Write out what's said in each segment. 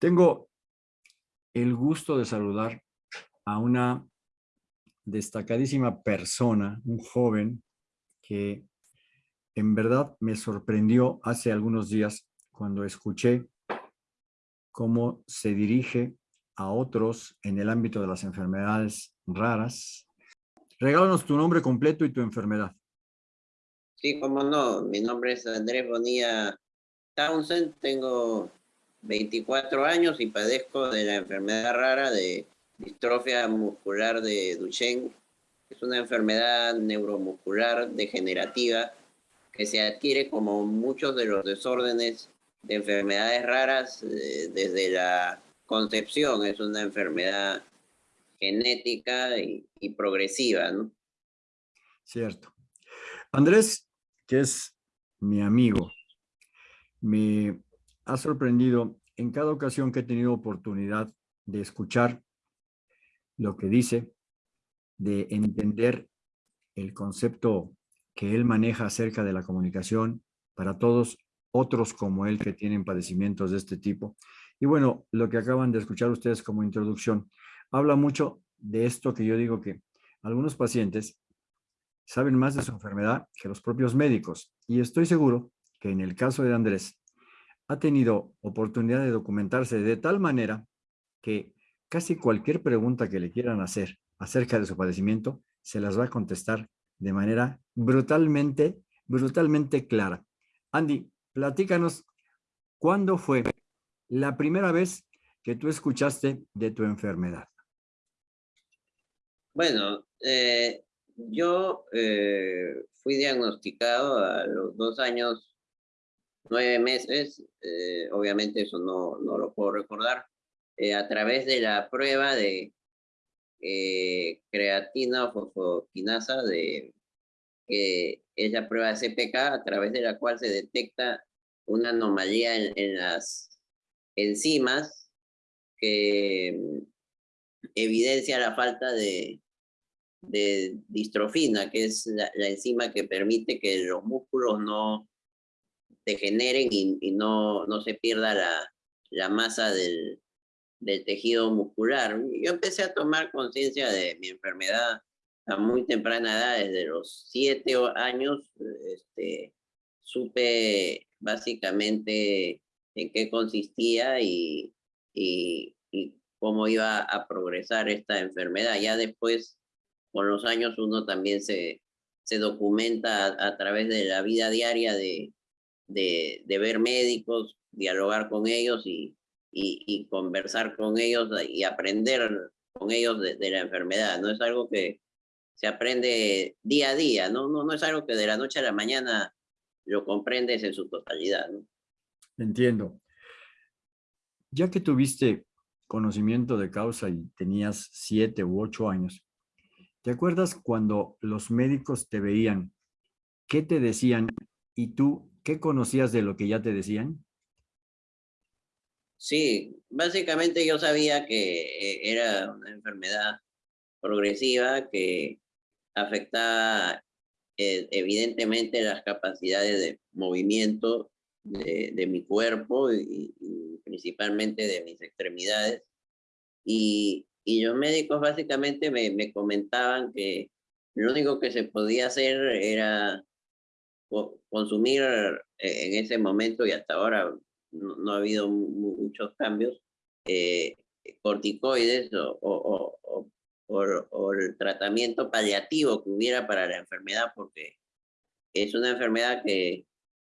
Tengo el gusto de saludar a una destacadísima persona, un joven que en verdad me sorprendió hace algunos días cuando escuché cómo se dirige a otros en el ámbito de las enfermedades raras. Regálanos tu nombre completo y tu enfermedad. Sí, cómo no. Mi nombre es Andrés Bonilla Townsend. Tengo 24 años y padezco de la enfermedad rara de distrofia muscular de Duchenne. Es una enfermedad neuromuscular degenerativa que se adquiere como muchos de los desórdenes de enfermedades raras eh, desde la concepción. Es una enfermedad genética y, progresiva, ¿no? Cierto. Andrés, que es mi amigo, me ha sorprendido en cada ocasión que he tenido oportunidad de escuchar lo que dice, de entender el concepto que él maneja acerca de la comunicación para todos otros como él que tienen padecimientos de este tipo. Y bueno, lo que acaban de escuchar ustedes como introducción, habla mucho de esto que yo digo que algunos pacientes saben más de su enfermedad que los propios médicos. Y estoy seguro que en el caso de Andrés, ha tenido oportunidad de documentarse de tal manera que casi cualquier pregunta que le quieran hacer acerca de su padecimiento, se las va a contestar de manera brutalmente, brutalmente clara. Andy, platícanos, ¿cuándo fue la primera vez que tú escuchaste de tu enfermedad? Bueno, eh, yo eh, fui diagnosticado a los dos años nueve meses, eh, obviamente eso no, no lo puedo recordar, eh, a través de la prueba de eh, creatina o de, que es la prueba de CPK, a través de la cual se detecta una anomalía en, las enzimas que mm, evidencia la falta de, de distrofina, que es la, enzima que permite que los músculos no degeneren y, no, no se pierda la, la masa del, del tejido muscular. Yo empecé a tomar conciencia de mi enfermedad a muy temprana edad, desde los siete años, este, supe básicamente en qué consistía y, y, y, cómo iba a progresar esta enfermedad. Ya después, con los años, uno también se, se documenta a, a través de la vida diaria de, de, de ver médicos, dialogar con ellos y, y, conversar con ellos y aprender con ellos de, de, la enfermedad. No es algo que se aprende día a día, ¿no? No, no es algo que de la noche a la mañana lo comprendes en su totalidad. Entiendo. Ya que tuviste conocimiento de causa y tenías siete u ocho años, ¿te acuerdas cuando los médicos te veían? ¿Qué te decían? Y tú ¿Qué conocías de lo que ya te decían? Sí, básicamente yo sabía que eh, era una enfermedad progresiva que afectaba eh, evidentemente las capacidades de movimiento de, de mi cuerpo y, y, principalmente de mis extremidades. Y, y los médicos básicamente me, me comentaban que lo único que se podía hacer era consumir eh, en ese momento y hasta ahora no, ha habido muchos cambios, eh, corticoides o, o, o, o, el tratamiento paliativo que hubiera para la enfermedad, porque es una enfermedad que,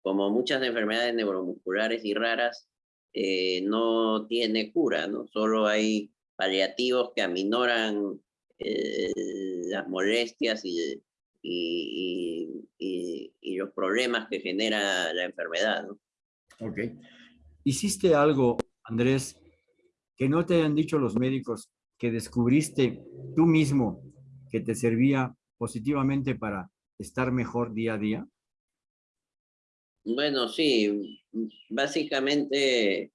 como muchas enfermedades neuromusculares y raras, eh, no tiene cura, ¿no? Solo hay paliativos que aminoran las molestias y y, y, y, los problemas que genera la enfermedad. ¿no? Ok. ¿Hiciste algo, Andrés, que no te hayan dicho los médicos que descubriste tú mismo que te servía positivamente para estar mejor día a día? Bueno, sí, básicamente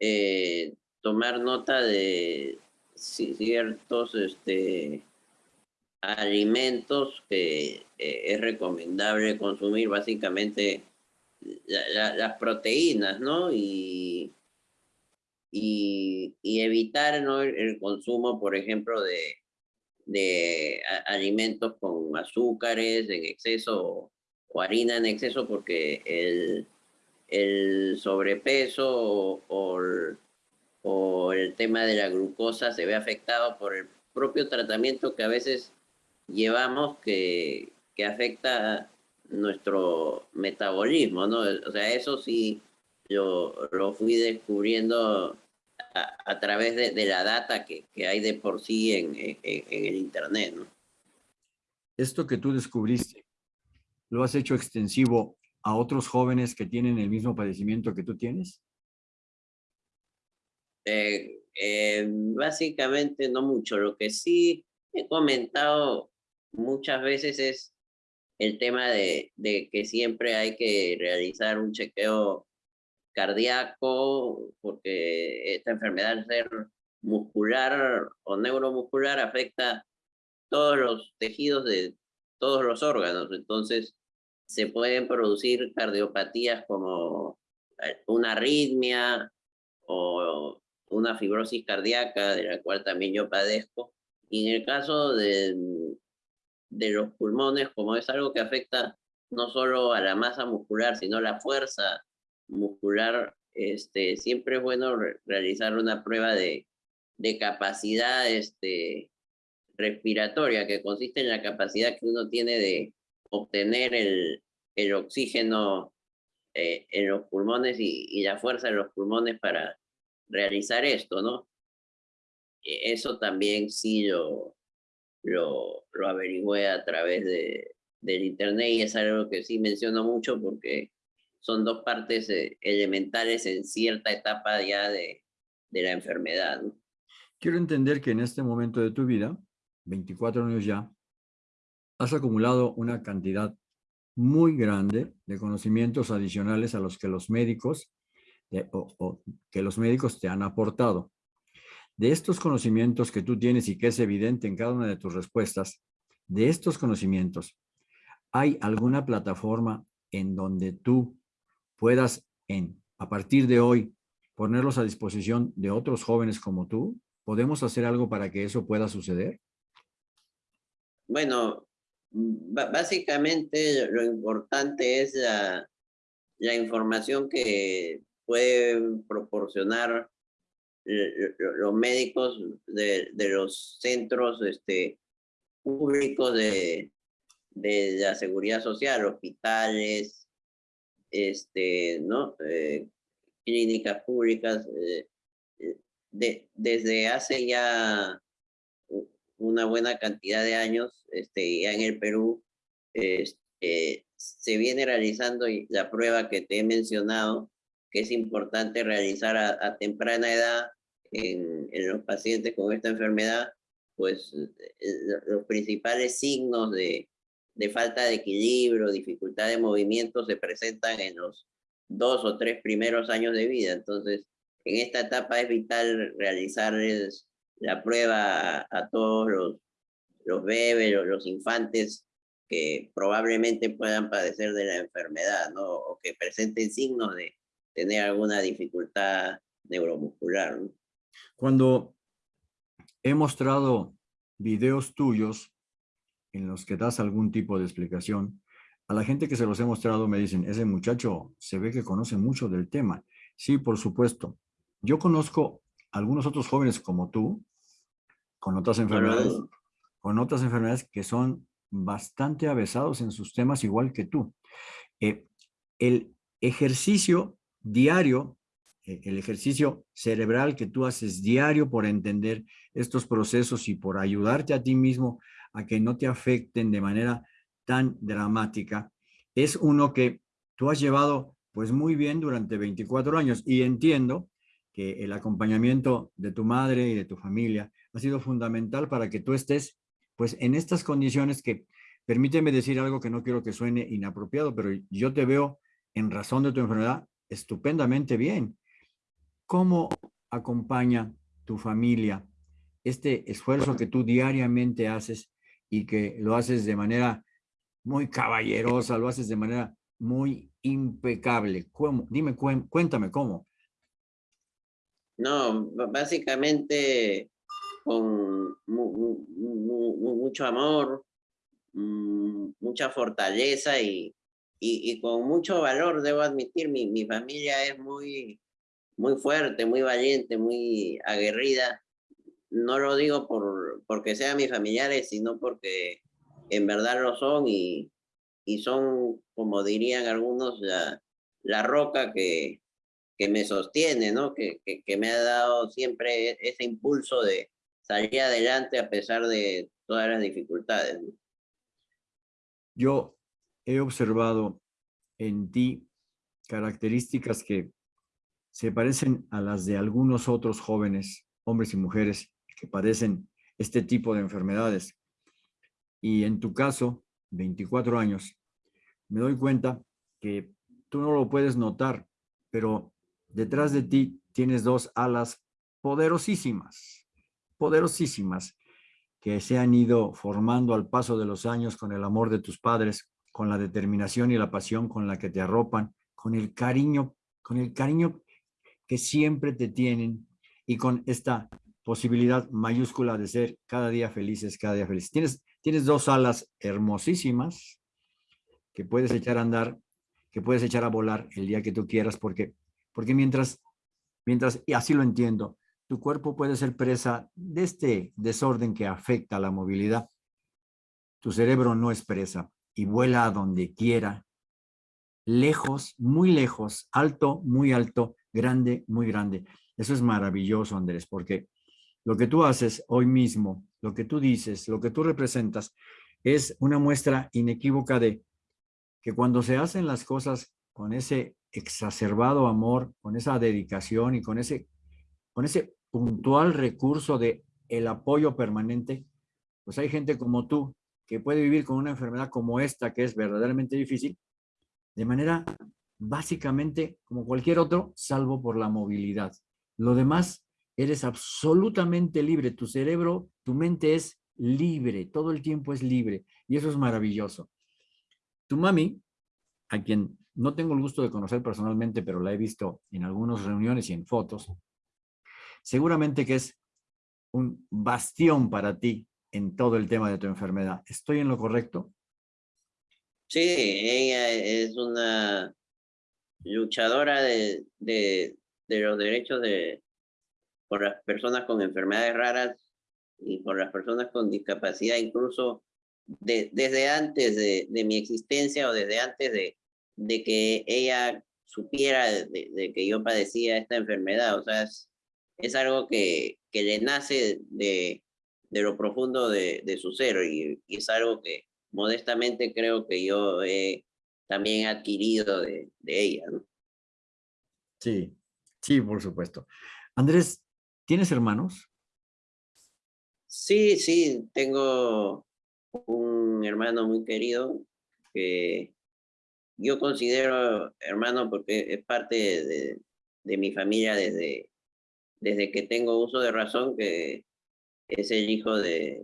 eh, tomar nota de ciertos este, alimentos que eh, es recomendable consumir básicamente la, la, las proteínas, ¿no? Y, y, evitar ¿no? el, consumo, por ejemplo, de, de alimentos con azúcares en exceso o, harina en exceso, porque el, el sobrepeso o, o, el tema de la glucosa se ve afectado por el propio tratamiento que a veces llevamos que, que afecta nuestro metabolismo, ¿no? O sea, eso sí yo lo fui descubriendo a, través de, la data que, hay de por sí en, el Internet. ¿no? Esto que tú descubriste, ¿lo has hecho extensivo a otros jóvenes que tienen el mismo padecimiento que tú tienes? Eh, eh, básicamente no mucho. Lo que sí he comentado muchas veces es el tema de, que siempre hay que realizar un chequeo cardíaco, porque esta enfermedad ser muscular o neuromuscular afecta todos los tejidos de todos los órganos. Entonces, se pueden producir cardiopatías como eh, una arritmia o una fibrosis cardíaca, de la cual también yo padezco. Y en el caso de, de los pulmones, como es algo que afecta no solo a la masa muscular, sino a la fuerza muscular, este, siempre es bueno realizar una prueba de, de capacidad este, respiratoria, que consiste en la capacidad que uno tiene de obtener el, el oxígeno eh, en los pulmones y, y, la fuerza de los pulmones para realizar esto, ¿no? E, eso también sí lo, lo, lo averigüé a través de, del internet y es algo que sí menciono mucho porque son dos partes eh, elementales en cierta etapa ya de, de la enfermedad. Quiero entender que en este momento de tu vida, 24 años ya, has acumulado una cantidad muy grande de conocimientos adicionales a los que los médicos que los médicos te han aportado. De estos conocimientos que tú tienes y que es evidente en cada una de tus respuestas, de estos conocimientos, ¿hay alguna plataforma en donde tú puedas en, a partir de hoy ponerlos a disposición de otros jóvenes como tú? ¿Podemos hacer algo para que eso pueda suceder? Bueno, básicamente lo importante es la, la información que pueden proporcionar los médicos de, de los centros este, públicos de, de la seguridad social, hospitales, este, ¿no? Eh, clínicas públicas, eh, eh, de, desde hace ya una buena cantidad de años, este, ya en el Perú, este, se viene realizando la prueba que te he mencionado, que es importante realizar a, temprana edad en, en, los pacientes con esta enfermedad, pues los principales signos de, de falta de equilibrio, dificultad de movimiento se presentan en los dos o tres primeros años de vida. Entonces, en esta etapa es vital realizarles la prueba a, todos los, los bebés, los, los, infantes que probablemente puedan padecer de la enfermedad, ¿no? O que presenten signos de tener alguna dificultad neuromuscular. Cuando he mostrado videos tuyos en los que das algún tipo de explicación, a la gente que se los he mostrado me dicen, ese muchacho se ve que conoce mucho del tema. Sí, por supuesto. Yo conozco algunos otros jóvenes como tú, con otras enfermedades, con otras enfermedades que son bastante avesados en sus temas igual que tú. Eh, el ejercicio diario, eh, el ejercicio cerebral que tú haces diario por entender estos procesos y por ayudarte a ti mismo a que no te afecten de manera tan dramática, es uno que tú has llevado pues muy bien durante 24 años. Y entiendo que el acompañamiento de tu madre y de tu familia ha sido fundamental para que tú estés pues en estas condiciones que, permíteme decir algo que no quiero que suene inapropiado, pero yo te veo en razón de tu enfermedad estupendamente bien. ¿Cómo acompaña tu familia este esfuerzo que tú diariamente haces y que lo haces de manera muy caballerosa, lo haces de manera muy impecable. ¿Cómo? Dime, cuéntame cómo. No, básicamente con mucho amor, mm, mucha fortaleza y, y, con mucho valor, debo admitir, mi, mi familia es muy, muy fuerte, muy valiente, muy aguerrida. No lo digo por, porque sean mis familiares, sino porque en verdad lo son y, y son, como dirían algunos, la, la roca que, que me sostiene, ¿no? Que, que, que, me ha dado siempre e, ese impulso de salir adelante a pesar de todas las dificultades. Yo he observado en ti características que se parecen a las de algunos otros jóvenes, hombres y mujeres, que padecen este tipo de enfermedades. Y en tu caso, 24 años, me doy cuenta que tú no lo puedes notar, pero detrás de ti tienes dos alas poderosísimas, poderosísimas, que se han ido formando al paso de los años con el amor de tus padres, con la determinación y la pasión con la que te arropan, con el cariño, con el cariño que siempre te tienen y con esta posibilidad mayúscula de ser cada día felices, cada día felices. Tienes, tienes dos alas hermosísimas que puedes echar a andar, que puedes echar a volar el día que tú quieras, porque, porque mientras, mientras, y así lo entiendo, tu cuerpo puede ser presa de este desorden que afecta la movilidad. Tu cerebro no es presa y vuela a donde quiera, lejos, muy lejos, alto, muy alto, grande, muy grande. Eso es maravilloso, Andrés, porque lo que tú haces hoy mismo, lo que tú dices, lo que tú representas, es una muestra inequívoca de que cuando se hacen las cosas con ese exacerbado amor, con esa dedicación y con ese, con ese puntual recurso de el apoyo permanente, pues hay gente como tú que puede vivir con una enfermedad como esta, que es verdaderamente difícil, de manera básicamente como cualquier otro, salvo por la movilidad. Lo demás, eres absolutamente libre. Tu cerebro, tu mente es libre, todo el tiempo es libre. Y eso es maravilloso. Tu mami, a quien no tengo el gusto de conocer personalmente, pero la he visto en algunas reuniones y en fotos, seguramente que es un bastión para ti en todo el tema de tu enfermedad. ¿Estoy en lo correcto? Sí, ella es una luchadora de, de, de los derechos de, por las personas con enfermedades raras y por las personas con discapacidad, incluso de, desde antes de, de, mi existencia o desde antes de, de que ella supiera de, que yo padecía esta enfermedad. O sea, es, es algo que, que le nace de, de lo profundo de, de su ser y, y, es algo que modestamente creo que yo he también adquirido de, de ella. ¿no? Sí, sí, por supuesto. Andrés, ¿tienes hermanos? Sí, sí, tengo un hermano muy querido que yo considero hermano porque es parte de, de mi familia desde, desde que tengo uso de razón, que es el hijo de,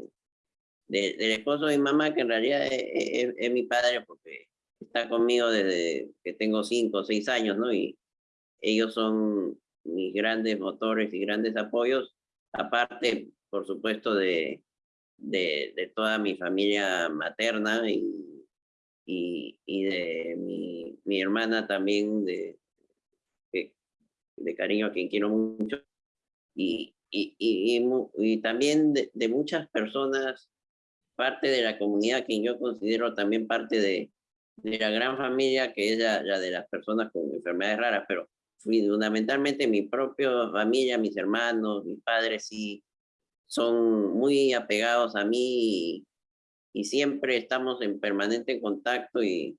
de del esposo de mi mamá, que en realidad es, mi padre porque está conmigo desde que tengo cinco o seis años, ¿no? Y ellos son mis grandes motores y grandes apoyos, aparte, por supuesto, de, de, toda mi familia materna y, y, de mi, mi hermana también de, de cariño a quien quiero mucho y, y, y, y también de, de, muchas personas, parte de la comunidad que yo considero también parte de, de la gran familia que es la, la, de las personas con enfermedades raras, pero fundamentalmente mi propia familia, mis hermanos, mis padres sí son muy apegados a mí y, y siempre estamos en permanente contacto y,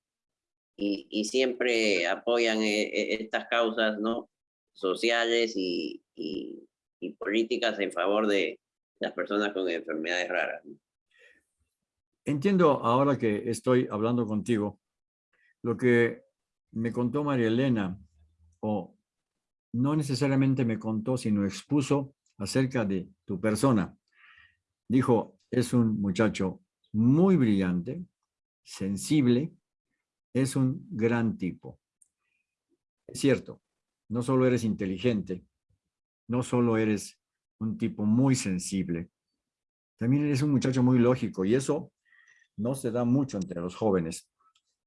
y, y siempre apoyan e, e, estas causas ¿no? sociales y, y, políticas en favor de las personas con enfermedades raras. Entiendo ahora que estoy hablando contigo, lo que me contó María Elena, o no necesariamente me contó, sino expuso acerca de tu persona. Dijo, es un muchacho muy brillante, sensible, es un gran tipo. Es cierto, no solo eres inteligente, no solo eres un tipo muy sensible, también eres un muchacho muy lógico y eso no se da mucho entre los jóvenes.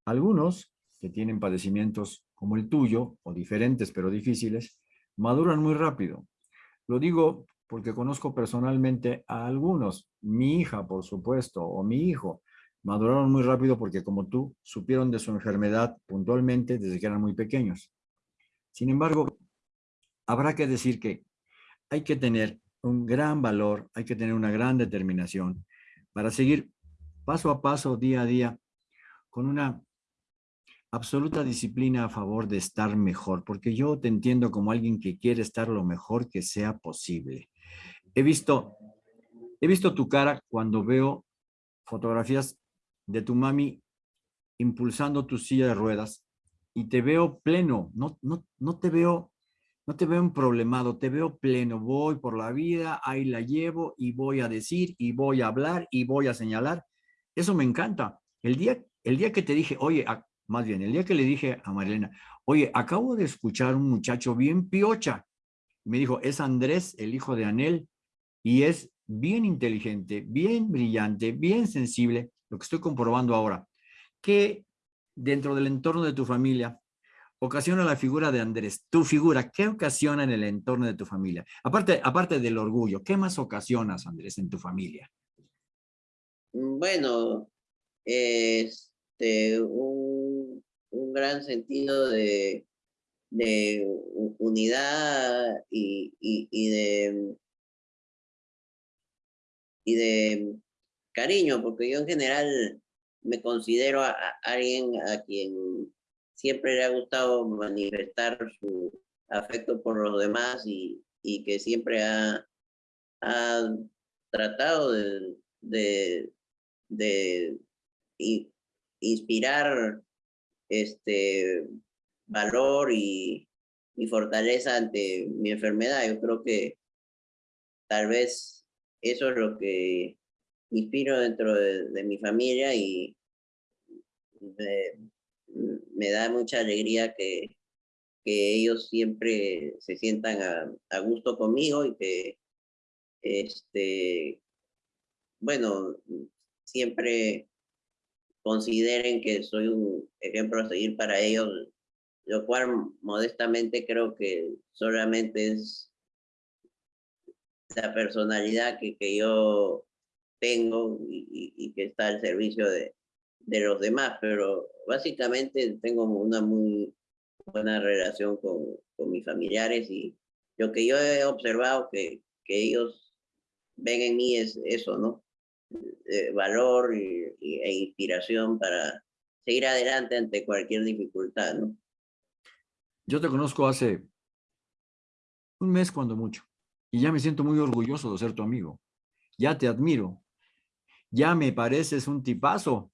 Algunos que tienen padecimientos como el tuyo, o diferentes pero difíciles, maduran muy rápido. Lo digo porque conozco personalmente a algunos, mi hija, por supuesto, o mi hijo, maduraron muy rápido porque como tú, supieron de su enfermedad puntualmente desde que eran muy pequeños. Sin embargo, habrá que decir que hay que tener un gran valor, hay que tener una gran determinación para seguir paso a paso, día a día, con una absoluta disciplina a favor de estar mejor, porque yo te entiendo como alguien que quiere estar lo mejor que sea posible. He visto, he visto tu cara cuando veo fotografías de tu mami impulsando tu silla de ruedas y te veo pleno, no, no, no te veo no te veo un problemado, te veo pleno. Voy por la vida, ahí la llevo y voy a decir y voy a hablar y voy a señalar. Eso me encanta. El día, el día que te dije, oye, más bien, el día que le dije a Marilena, oye, acabo de escuchar un muchacho bien piocha. Me dijo, es Andrés, el hijo de Anel, y es bien inteligente, bien brillante, bien sensible, lo que estoy comprobando ahora, que dentro del entorno de tu familia ocasiona la figura de Andrés? Tu figura, ¿qué ocasiona en el entorno de tu familia? Aparte, aparte del orgullo, ¿qué más ocasionas, Andrés, en tu familia? Mm, bueno, este, un, gran sentido de, de unidad y, y, de y de cariño, porque yo en general me considero a alguien a quien siempre le ha gustado manifestar su afecto por los demás y, y que siempre ha, ha tratado de, de, de inspirar este valor y, y, fortaleza ante mi enfermedad. Yo creo que tal vez eso es lo que inspiro dentro de, mi familia y me da mucha alegría que, que ellos siempre se sientan a, a, gusto conmigo y que, este, bueno, siempre consideren que soy un ejemplo a seguir para ellos, lo cual modestamente creo que solamente es la personalidad que, que yo tengo y, y que está al servicio de, de los demás, pero básicamente tengo una muy buena relación con, con mis familiares y lo que yo he observado que, que ellos ven en mí es eso, ¿no? valor y, e inspiración para seguir adelante ante cualquier dificultad, ¿no? Yo te conozco hace un mes cuando mucho y ya me siento muy orgulloso de ser tu amigo. Ya te admiro. Ya me pareces un tipazo.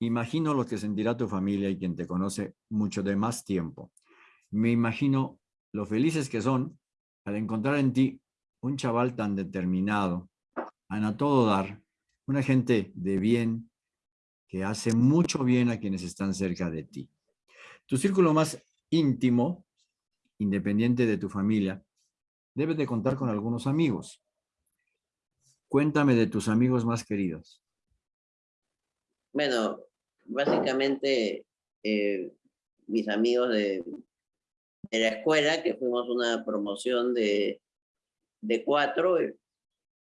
Imagino lo que sentirá tu familia y quien te conoce mucho de más tiempo. Me imagino lo felices que son al encontrar en ti un chaval tan determinado, a todo dar, una gente de bien que hace mucho bien a quienes están cerca de ti. Tu círculo más íntimo, independiente de tu familia, debe de contar con algunos amigos. Cuéntame de tus amigos más queridos. Bueno, básicamente eh, mis amigos de, la escuela, que fuimos una promoción de, de cuatro,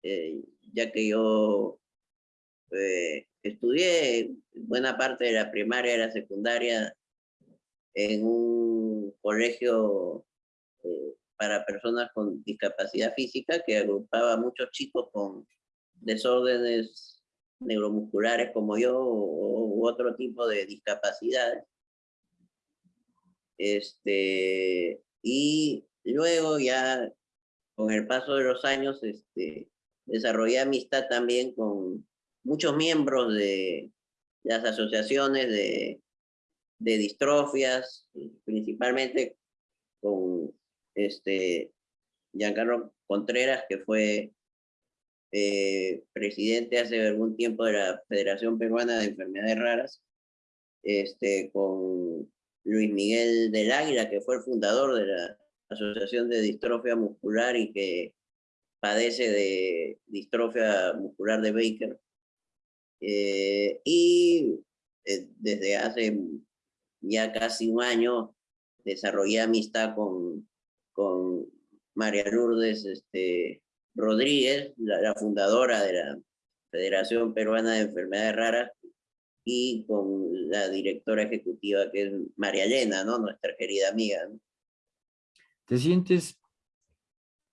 eh, ya que yo eh, estudié buena parte de la primaria y la secundaria en un colegio para personas con discapacidad física que agrupaba muchos chicos con desórdenes neuromusculares como yo u otro tipo de discapacidades. Este, y luego ya con el paso de los años este, desarrollé amistad también con muchos miembros de las asociaciones de, de distrofias, principalmente con este Giancarlo Contreras, que fue eh, presidente hace algún tiempo de la Federación Peruana de Enfermedades Raras, este, con Luis Miguel del Águila, que fue el fundador de la Asociación de Distrofia Muscular y que padece de distrofia muscular de Baker. Eh, y eh, desde hace ya casi un año desarrollé amistad con, con María Lourdes este, Rodríguez, la, fundadora de la Federación Peruana de Enfermedades Raras, y con la directora ejecutiva que es María Elena, ¿no? nuestra querida amiga. ¿Te sientes,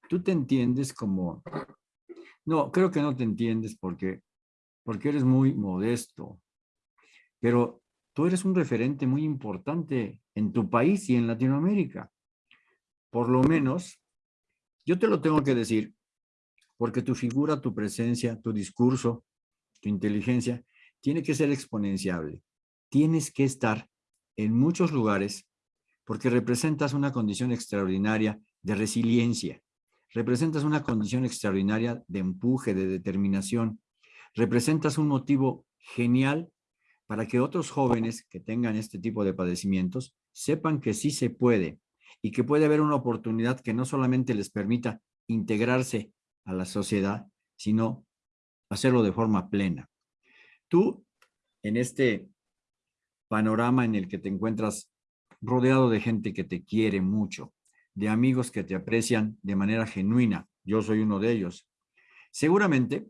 tú te entiendes como, no, creo que no te entiendes porque, porque eres muy modesto, pero tú eres un referente muy importante en tu país y en Latinoamérica. Por lo menos, yo te lo tengo que decir, porque tu figura, tu presencia, tu discurso, tu inteligencia, tiene que ser exponenciable. Tienes que estar en muchos lugares porque representas una condición extraordinaria de resiliencia, representas una condición extraordinaria de empuje, de determinación, representas un motivo genial para que otros jóvenes que tengan este tipo de padecimientos sepan que sí se puede y que puede haber una oportunidad que no solamente les permita integrarse a la sociedad, sino hacerlo de forma plena. Tú, en este panorama en el que te encuentras rodeado de gente que te quiere mucho, de amigos que te aprecian de manera genuina, yo soy uno de ellos, seguramente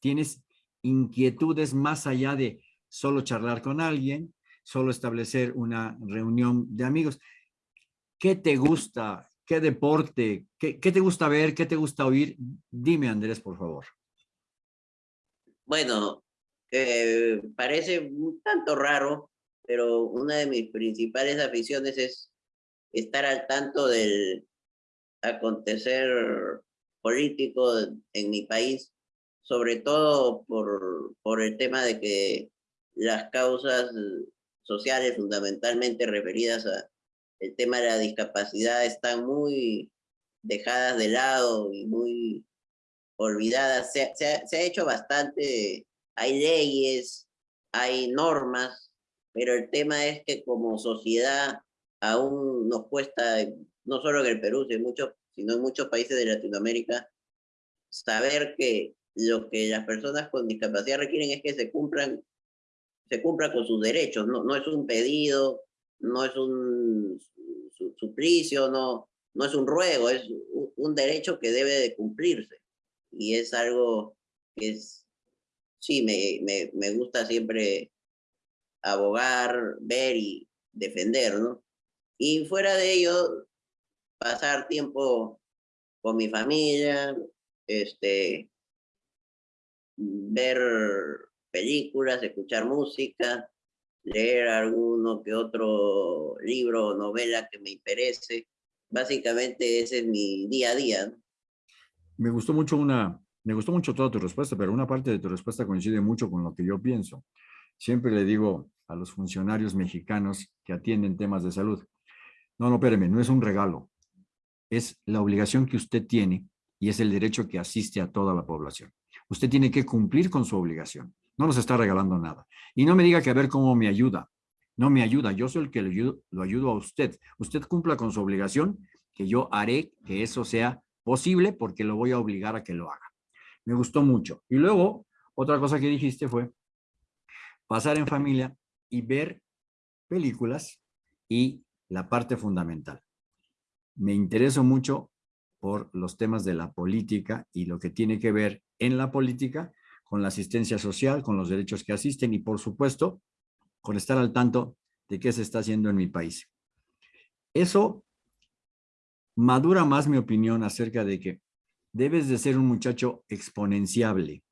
tienes inquietudes más allá de solo charlar con alguien, solo establecer una reunión de amigos. ¿Qué te gusta? ¿Qué deporte? ¿Qué, te gusta ver? ¿Qué te gusta oír? Dime, Andrés, por favor. Bueno, eh, parece un tanto raro, pero una de mis principales aficiones es estar al tanto del acontecer político en mi país, sobre todo por, por el tema de que las causas sociales fundamentalmente referidas a el tema de la discapacidad están muy dejadas de lado y muy olvidadas. Se, se, ha hecho bastante, hay leyes, hay normas, pero el tema es que como sociedad aún nos cuesta, no solo en el Perú, sino en muchos, sino en muchos países de Latinoamérica, saber que lo que las personas con discapacidad requieren es que se cumplan se cumpla con sus derechos, no, no es un pedido, no es un suplicio, no, no es un ruego, es un, derecho que debe de cumplirse. Y es algo que es, sí, me, me, me gusta siempre abogar, ver y defender, ¿no? Y fuera de ello, pasar tiempo con mi familia, este, ver películas, escuchar música, leer alguno que otro libro o novela que me interese. Básicamente ese es mi día a día. Me gustó mucho una, me gustó mucho toda tu respuesta, pero una parte de tu respuesta coincide mucho con lo que yo pienso. Siempre le digo a los funcionarios mexicanos que atienden temas de salud, no, no, espéreme, no es un regalo, es la obligación que usted tiene y es el derecho que asiste a toda la población. Usted tiene que cumplir con su obligación. No nos está regalando nada. Y no me diga que a ver cómo me ayuda. No me ayuda. Yo soy el que lo ayudo, lo ayudo a usted. Usted cumpla con su obligación, que yo haré que eso sea posible porque lo voy a obligar a que lo haga. Me gustó mucho. Y luego, otra cosa que dijiste fue pasar en familia y ver películas y la parte fundamental. Me intereso mucho por los temas de la política y lo que tiene que ver en la política con la asistencia social, con los derechos que asisten y, por supuesto, con estar al tanto de qué se está haciendo en mi país. Eso madura más mi opinión acerca de que debes de ser un muchacho exponenciable.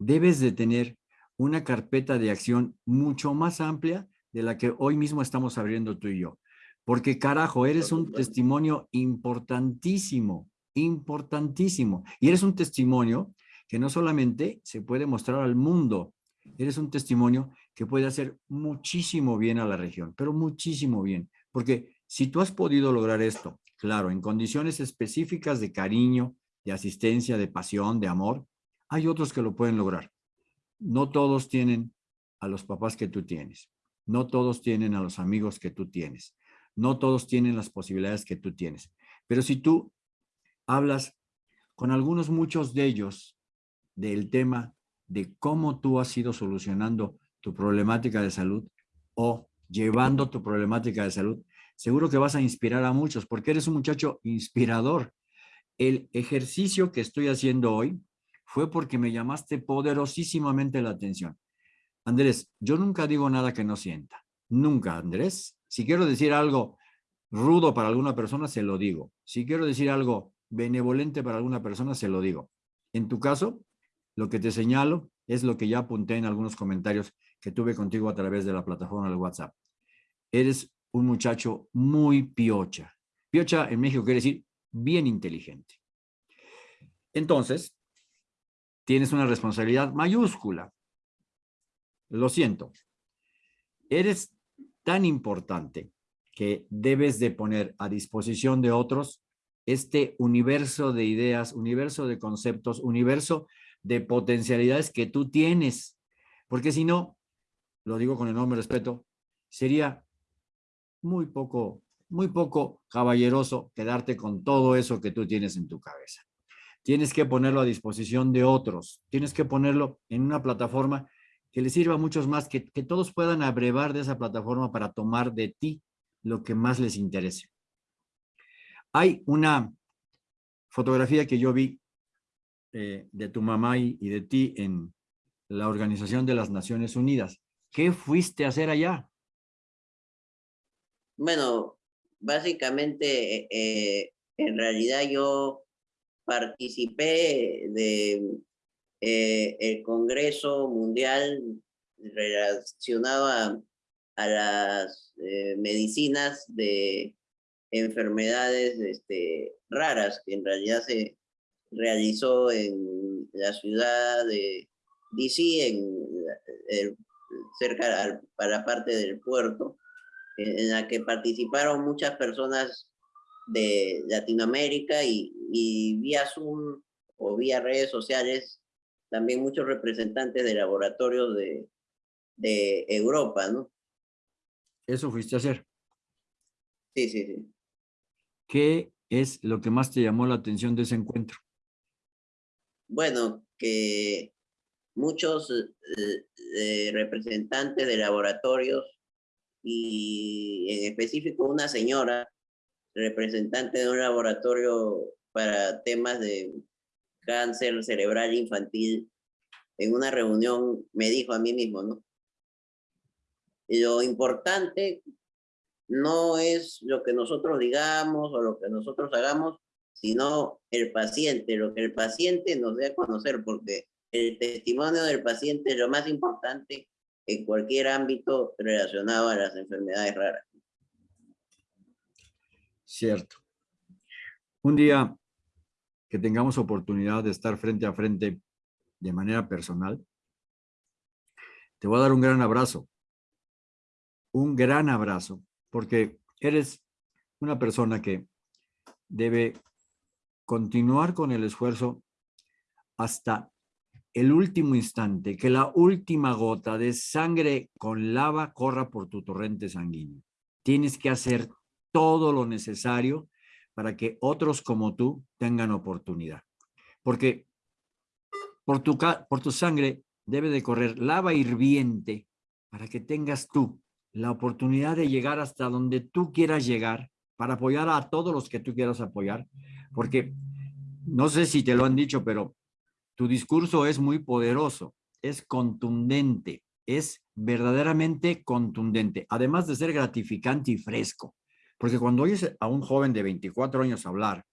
Debes de tener una carpeta de acción mucho más amplia de la que hoy mismo estamos abriendo tú y yo. Porque carajo, eres un testimonio importantísimo, importantísimo. Y eres un testimonio que no solamente se puede mostrar al mundo, eres un testimonio que puede hacer muchísimo bien a la región, pero muchísimo bien, porque si tú has podido lograr esto, claro, en condiciones específicas de cariño, de asistencia, de pasión, de amor, hay otros que lo pueden lograr. No todos tienen a los papás que tú tienes, no todos tienen a los amigos que tú tienes, no todos tienen las posibilidades que tú tienes, Pero si tú hablas con algunos, muchos de ellos, del tema de cómo tú has ido solucionando tu problemática de salud o llevando tu problemática de salud, seguro que vas a inspirar a muchos porque eres un muchacho inspirador. El ejercicio que estoy haciendo hoy fue porque me llamaste poderosísimamente la atención. Andrés, yo nunca digo nada que no sienta. Nunca, Andrés. Si quiero decir algo rudo para alguna persona, se lo digo. Si quiero decir algo benevolente para alguna persona, se lo digo. En tu caso, lo que te señalo es lo que ya apunté en algunos comentarios que tuve contigo a través de la plataforma del WhatsApp. Eres un muchacho muy piocha. Piocha en México quiere decir bien inteligente. Entonces, tienes una responsabilidad mayúscula. Lo siento. Eres tan importante que debes de poner a disposición de otros este universo de ideas, universo de conceptos, universo de potencialidades que tú tienes. Porque si no, lo digo con enorme respeto, sería muy poco, muy poco caballeroso quedarte con todo eso que tú tienes en tu cabeza. Tienes que ponerlo a disposición de otros, tienes que ponerlo en una plataforma que les sirva a muchos más, que, que todos puedan abrevar de esa plataforma para tomar de ti lo que más les interese. Hay una fotografía que yo vi eh, de tu mamá y, de ti en la Organización de las Naciones Unidas. ¿Qué fuiste a hacer allá? Bueno, básicamente, eh, en realidad yo participé de eh, el Congreso Mundial relacionado a, las medicinas de enfermedades este, raras que en realidad se, realizó en la ciudad de DC, en, cerca para la parte del puerto, en, la que participaron muchas personas de Latinoamérica y, y vía Zoom o vía redes sociales, también muchos representantes de laboratorios de, de Europa, ¿no? ¿Eso fuiste a hacer? Sí, sí, sí. ¿Qué es lo que más te llamó la atención de ese encuentro? Bueno, que muchos eh, eh, representantes de laboratorios y en específico una señora representante de un laboratorio para temas de cáncer cerebral infantil, en una reunión me dijo a mí mismo, ¿no? Lo importante no es lo que nosotros digamos o lo que nosotros hagamos, sino el paciente, lo que el paciente nos dé a conocer, porque el testimonio del paciente es lo más importante en cualquier ámbito relacionado a las enfermedades raras. Cierto. Un día que tengamos oportunidad de estar frente a frente de manera personal, te voy a dar un gran abrazo. Un gran abrazo, porque eres una persona que debe continuar con el esfuerzo hasta el último instante, que la última gota de sangre con lava corra por tu torrente sanguíneo. Tienes que hacer todo lo necesario para que otros como tú tengan oportunidad. Porque por tu, por tu sangre debe de correr lava hirviente para que tengas tú la oportunidad de llegar hasta donde tú quieras llegar para apoyar a todos los que tú quieras apoyar porque no sé si te lo han dicho, pero tu discurso es muy poderoso, es contundente, es verdaderamente contundente, además de ser gratificante y fresco. Porque cuando oyes a un joven de 24 años hablar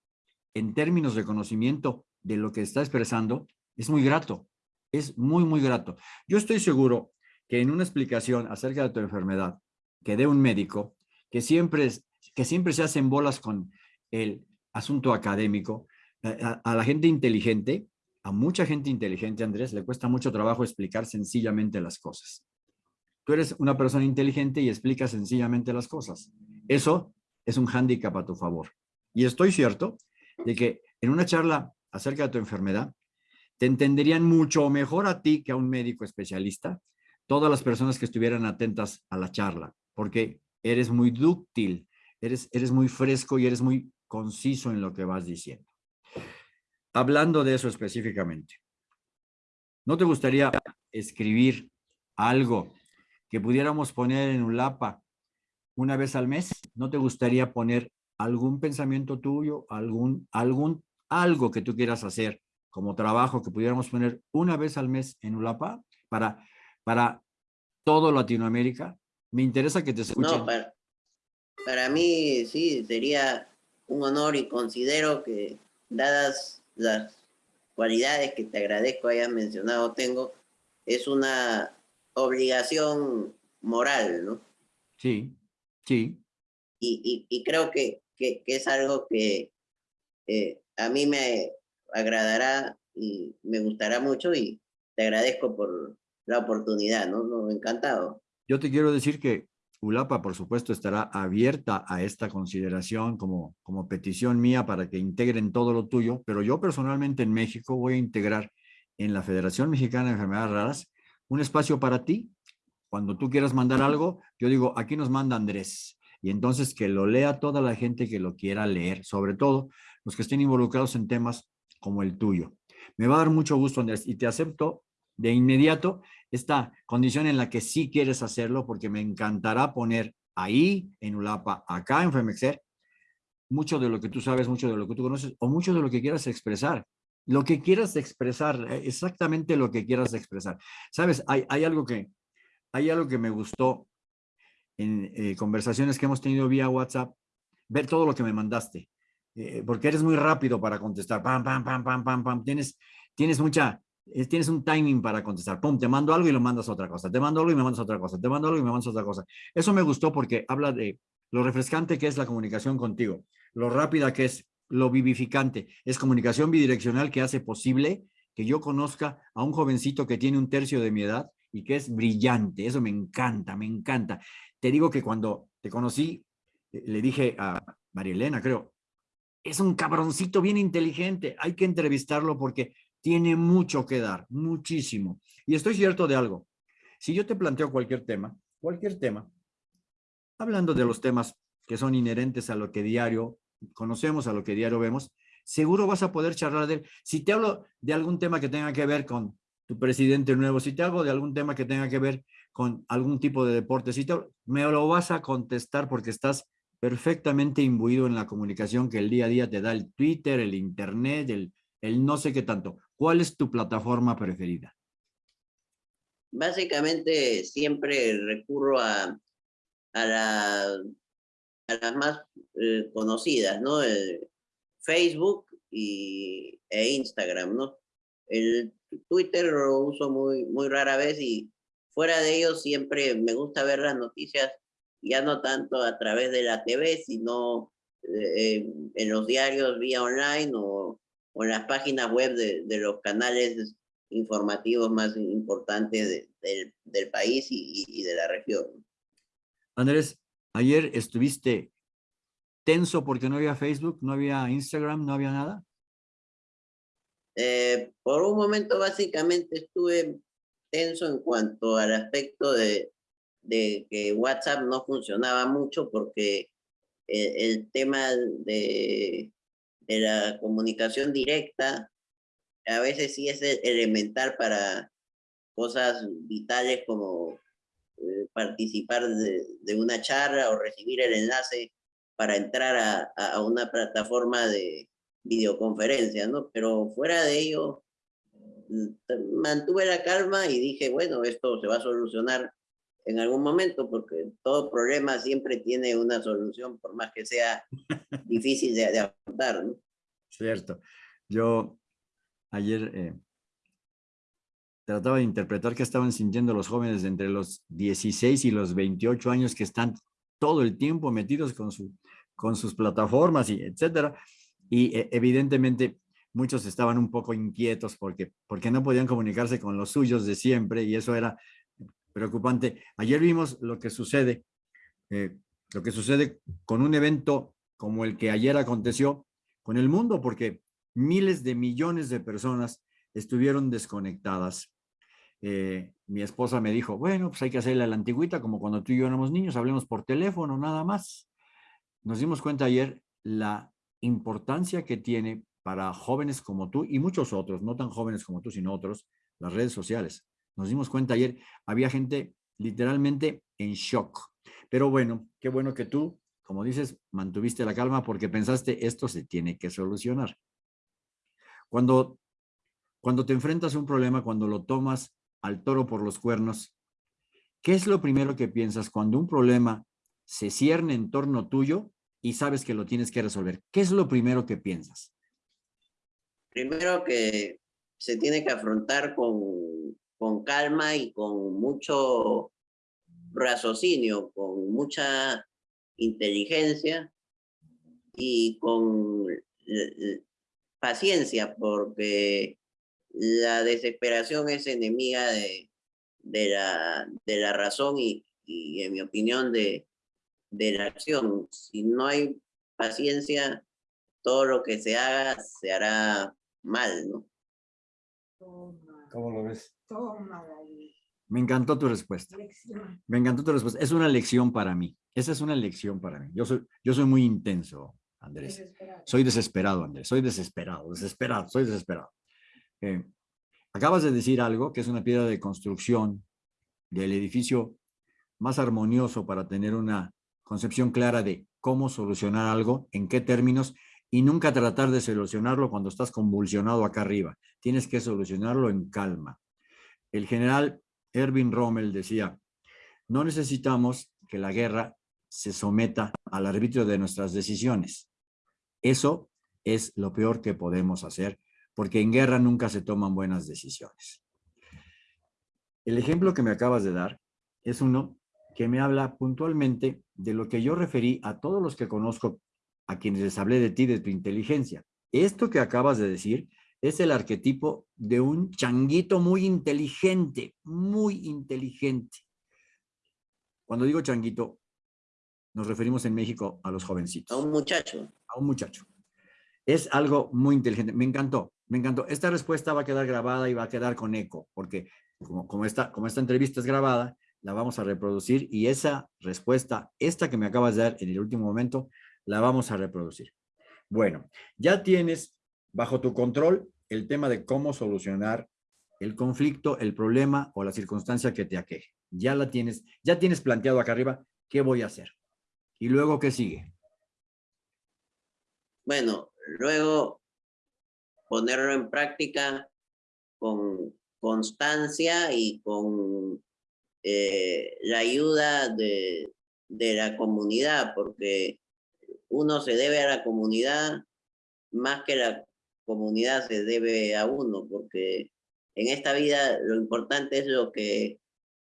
en términos de conocimiento de lo que está expresando, es muy grato, es muy, muy grato. Yo estoy seguro que en una explicación acerca de tu enfermedad que dé un médico, que siempre, que siempre se hacen bolas con el asunto académico, a, la gente inteligente, a mucha gente inteligente, Andrés, le cuesta mucho trabajo explicar sencillamente las cosas. Tú eres una persona inteligente y explicas sencillamente las cosas. Eso es un hándicap a tu favor. Y estoy cierto de que en una charla acerca de tu enfermedad, te entenderían mucho mejor a ti que a un médico especialista, todas las personas que estuvieran atentas a la charla, porque eres muy dúctil, eres, eres muy fresco y eres muy conciso en lo que vas diciendo. Hablando de eso específicamente, ¿no te gustaría escribir algo que pudiéramos poner en un lapa una vez al mes? ¿No te gustaría poner algún pensamiento tuyo, algún, algún, algo que tú quieras hacer como trabajo que pudiéramos poner una vez al mes en ULAPA para, para todo Latinoamérica? Me interesa que te escuchen. No, para, para mí sí, sería un honor y considero que dadas las cualidades que te agradezco hayas mencionado tengo, es una obligación moral, ¿no? Sí, sí. Y, y, creo que, que, es algo que eh, a mí me agradará y me gustará mucho y te agradezco por la oportunidad, ¿no? no encantado. Yo te quiero decir que ULAPA, por supuesto, estará abierta a esta consideración como, como petición mía para que integren todo lo tuyo, pero yo personalmente en México voy a integrar en la Federación Mexicana de Enfermedades Raras un espacio para ti. Cuando tú quieras mandar algo, yo digo, aquí nos manda Andrés. Y entonces que lo lea toda la gente que lo quiera leer, sobre todo los que estén involucrados en temas como el tuyo. Me va a dar mucho gusto, Andrés, y te acepto de inmediato esta condición en la que sí quieres hacerlo, porque me encantará poner ahí en ULAPA, acá en FEMEXER, mucho de lo que tú sabes, mucho de lo que tú conoces, o mucho de lo que quieras expresar. Lo que quieras expresar, eh, exactamente lo que quieras expresar. Sabes, hay, hay algo, que, hay algo que me gustó en eh, conversaciones que hemos tenido vía WhatsApp, ver todo lo que me mandaste, eh, porque eres muy rápido para contestar, pam, pam, pam, pam, pam, pam, tienes, tienes mucha, tienes un timing para contestar, pum, te mando algo y lo mandas a otra cosa, te mando algo y me mandas a otra cosa, te mando algo y me mandas a otra cosa. Eso me gustó porque habla de lo refrescante que es la comunicación contigo, lo rápida que es, lo vivificante, es comunicación bidireccional que hace posible que yo conozca a un jovencito que tiene un tercio de mi edad y que es brillante, eso me encanta, me encanta. Te digo que cuando te conocí, eh, le dije a María Elena, creo, es un cabroncito bien inteligente, hay que entrevistarlo porque tiene mucho que dar, muchísimo. Y estoy cierto de algo. Si yo te planteo cualquier tema, cualquier tema, hablando de los temas que son inherentes a lo que diario conocemos, a lo que diario vemos, seguro vas a poder charlar de él. Si te hablo de algún tema que tenga que ver con tu presidente nuevo, si te hablo de algún tema que tenga que ver con algún tipo de deporte, si te, me lo vas a contestar porque estás perfectamente imbuido en la comunicación que el día a día te da el Twitter, el Internet, el, el no sé qué tanto. ¿Cuál es tu plataforma preferida? Básicamente siempre recurro a, a, la, a las más eh, conocidas, ¿no? Facebook y, e Instagram, ¿no? El Twitter lo uso muy, muy rara vez y fuera de ello siempre me gusta ver las noticias ya no tanto a través de la TV, sino eh, en los diarios vía online o, o en las páginas web de, de, los canales informativos más importantes de, del país y, y, de la región. Andrés, ayer estuviste tenso porque no había Facebook, no había Instagram, no había nada. Eh, por un momento básicamente estuve tenso en cuanto al aspecto de, de que WhatsApp no funcionaba mucho porque el, el tema de, de, la comunicación directa a veces sí es elemental para cosas vitales como eh, participar de, de, una charla o recibir el enlace para entrar a, a una plataforma de videoconferencia, ¿no? Pero fuera de ello, mm, mantuve la calma y dije, bueno, esto se va a solucionar en algún momento, porque todo problema siempre tiene una solución, por más que sea difícil de, de afrontar. ¿no? Cierto. Yo ayer eh, trataba de interpretar qué estaban sintiendo los jóvenes entre los 16 y los 28 años que están todo el tiempo metidos con, su, con sus plataformas y etcétera. Y eh, evidentemente muchos estaban un poco inquietos porque, porque no podían comunicarse con los suyos de siempre y eso era preocupante. Ayer vimos lo que sucede, eh, lo que sucede con un evento como el que ayer aconteció con el mundo, porque miles de millones de personas estuvieron desconectadas. Eh, mi esposa me dijo, bueno, pues hay que hacerle a la antigüita, como cuando tú y yo éramos niños, hablemos por teléfono, nada más. Nos dimos cuenta ayer la importancia que tiene para jóvenes como tú y muchos otros, no tan jóvenes como tú, sino otros, las redes sociales. Nos dimos cuenta ayer, había gente literalmente en shock. Pero bueno, qué bueno que tú, como dices, mantuviste la calma porque pensaste esto se tiene que solucionar. Cuando, cuando te enfrentas a un problema, cuando lo tomas al toro por los cuernos, ¿qué es lo primero que piensas cuando un problema se cierne en torno tuyo y sabes que lo tienes que resolver? ¿Qué es lo primero que piensas? Primero que se tiene que afrontar con, con calma y con mucho raciocinio, con mucha inteligencia y con paciencia, porque la desesperación es enemiga de, de, la, de la razón y, y, en mi opinión, de, de la acción. Si no hay paciencia, todo lo que se haga se hará mal, ¿no? ¿Cómo lo ves? Me encantó tu respuesta. Me encantó tu respuesta. Es una lección para mí. Esa es una lección para mí. Yo soy, yo soy muy intenso, Andrés. Soy desesperado, Andrés. Soy desesperado, desesperado, soy desesperado. Eh, acabas de decir algo que es una piedra de construcción del edificio más armonioso para tener una concepción clara de cómo solucionar algo, en qué términos, y nunca tratar de solucionarlo cuando estás convulsionado acá arriba. Tienes que solucionarlo en calma. El general Erwin Rommel decía, no necesitamos que la guerra se someta al arbitrio de nuestras decisiones. Eso es lo peor que podemos hacer, porque en guerra nunca se toman buenas decisiones. El ejemplo que me acabas de dar es uno que me habla puntualmente de lo que yo referí a todos los que conozco, a quienes les hablé de ti, de tu inteligencia. Esto que acabas de decir es el arquetipo de un changuito muy inteligente, muy inteligente. Cuando digo changuito, nos referimos en México a los jovencitos. A un muchacho. A un muchacho. Es algo muy inteligente. Me encantó, me encantó. Esta respuesta va a quedar grabada y va a quedar con eco, porque como, como, esta, como esta entrevista es grabada, la vamos a reproducir y esa respuesta, esta que me acabas de dar en el último momento, la vamos a reproducir. Bueno, ya tienes bajo tu control el tema de cómo solucionar el conflicto, el problema o la circunstancia que te aqueje. Ya la tienes, ya tienes planteado acá arriba qué voy a hacer. ¿Y luego qué sigue? Bueno, luego ponerlo en práctica con constancia y con eh, la ayuda de, de la comunidad, porque uno se debe a la comunidad más que la comunidad se debe a uno, porque en esta vida lo importante es lo que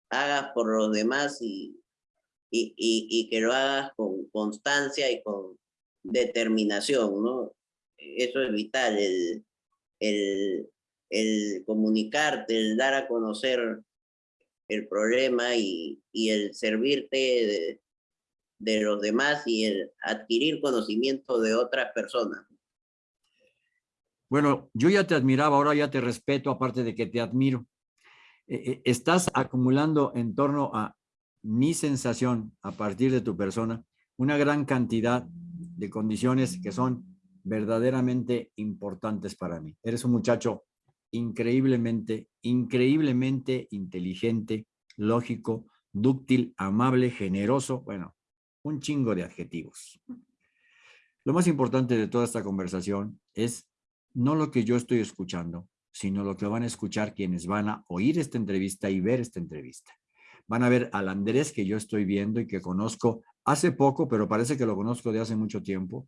hagas por los demás y, y, y, que lo hagas con constancia y con determinación, ¿no? Eso es vital, el, el, comunicarte, el dar a conocer el problema y, y el servirte de los demás y el adquirir conocimiento de otras personas. Bueno, yo ya te admiraba, ahora ya te respeto, aparte de que te admiro. Eh, eh, estás acumulando en torno a mi sensación, a partir de tu persona, una gran cantidad de condiciones que son verdaderamente importantes para mí. Eres un muchacho increíblemente, increíblemente inteligente, lógico, dúctil, amable, generoso, bueno, un chingo de adjetivos. Lo más importante de toda esta conversación es no lo que yo estoy escuchando, sino lo que van a escuchar quienes van a oír esta entrevista y ver esta entrevista. Van a ver al Andrés que yo estoy viendo y que conozco hace poco, pero parece que lo conozco de hace mucho tiempo.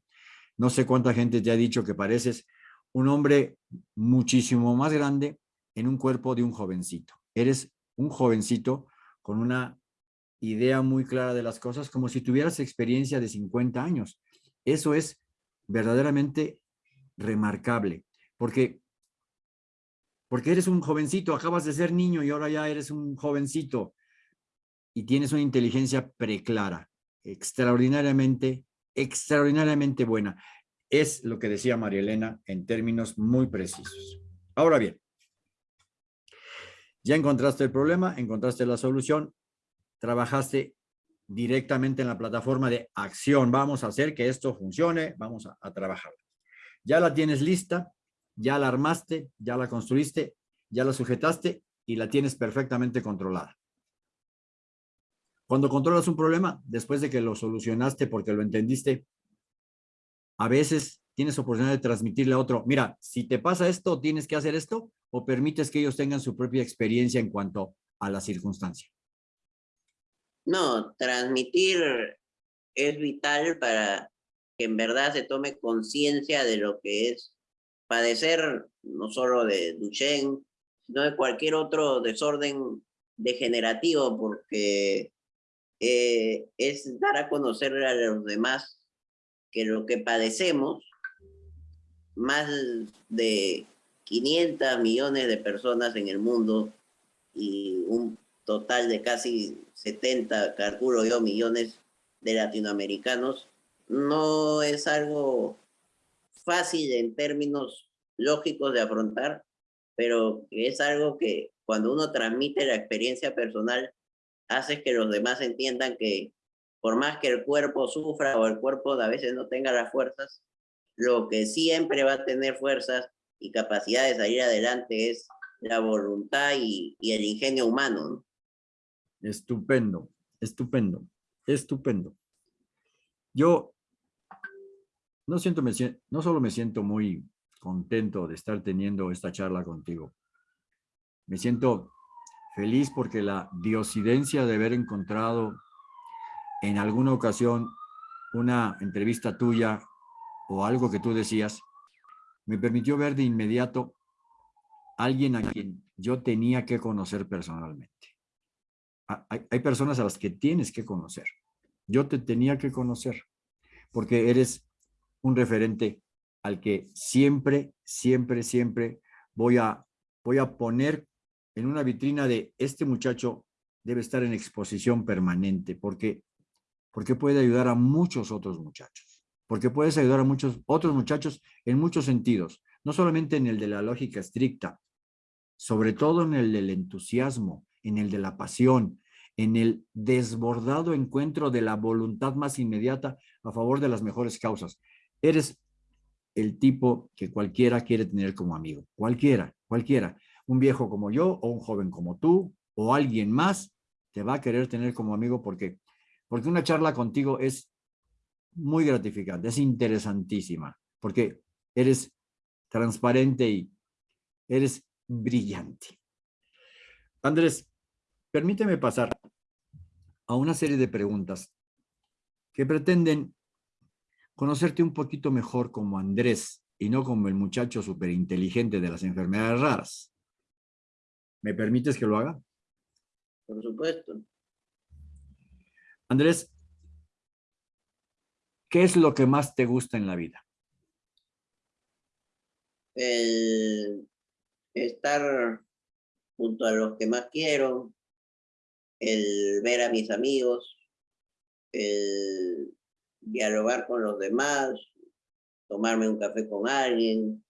No sé cuánta gente te ha dicho que pareces un hombre muchísimo más grande en un cuerpo de un jovencito. Eres un jovencito con una idea muy clara de las cosas, como si tuvieras experiencia de 50 años. Eso es verdaderamente remarcable, porque, porque eres un jovencito, acabas de ser niño y ahora ya eres un jovencito y tienes una inteligencia preclara, extraordinariamente, extraordinariamente buena. Es lo que decía María Elena en términos muy precisos. Ahora bien, ya encontraste el problema, encontraste la solución, trabajaste directamente en la plataforma de acción. Vamos a hacer que esto funcione, vamos a, a trabajar. Ya la tienes lista, ya la armaste, ya la construiste, ya la sujetaste y la tienes perfectamente controlada. Cuando controlas un problema, después de que lo solucionaste porque lo entendiste, a veces tienes oportunidad de transmitirle a otro, mira, si te pasa esto, tienes que hacer esto, o permites que ellos tengan su propia experiencia en cuanto a la circunstancia. No, transmitir es vital para que en verdad se tome conciencia de lo que es padecer no solo de Duchenne, sino de cualquier otro desorden degenerativo, porque eh, es dar a conocer a los demás que lo que padecemos, más de 500 millones de personas en el mundo y un total de casi 70, calculo yo, millones de latinoamericanos, no es algo fácil en términos lógicos de afrontar, pero es algo que cuando uno transmite la experiencia personal, hace que los demás entiendan que por más que el cuerpo sufra o el cuerpo a veces no tenga las fuerzas, lo que siempre va a tener fuerzas y capacidad de salir adelante es la voluntad y, el ingenio humano. Estupendo, estupendo, estupendo. Yo no, siento, me, no solo me siento muy contento de estar teniendo esta charla contigo, me siento feliz porque la diosidencia de haber encontrado en alguna ocasión una entrevista tuya o algo que tú decías, me permitió ver de inmediato a alguien a quien yo tenía que conocer personalmente. Hay, hay, personas a las que tienes que conocer. Yo te tenía que conocer porque eres un referente al que siempre, siempre, siempre voy a, voy a poner en una vitrina de este muchacho debe estar en exposición permanente porque porque puede ayudar a muchos otros muchachos, porque puedes ayudar a muchos otros muchachos en muchos sentidos, no solamente en el de la lógica estricta, sobre todo en el del entusiasmo, en el de la pasión, en el desbordado encuentro de la voluntad más inmediata a favor de las mejores causas. Eres el tipo que cualquiera quiere tener como amigo, cualquiera, cualquiera. Un viejo como yo o un joven como tú o alguien más te va a querer tener como amigo porque porque una charla contigo es muy gratificante, es interesantísima, porque eres transparente y eres brillante. Andrés, permíteme pasar a una serie de preguntas que pretenden conocerte un poquito mejor como Andrés y no como el muchacho superinteligente de las enfermedades raras. ¿Me permites que lo haga? Por supuesto. Andrés, ¿qué es lo que más te gusta en la vida? El estar junto a los que más quiero, el ver a mis amigos, el dialogar con los demás, tomarme un café con alguien,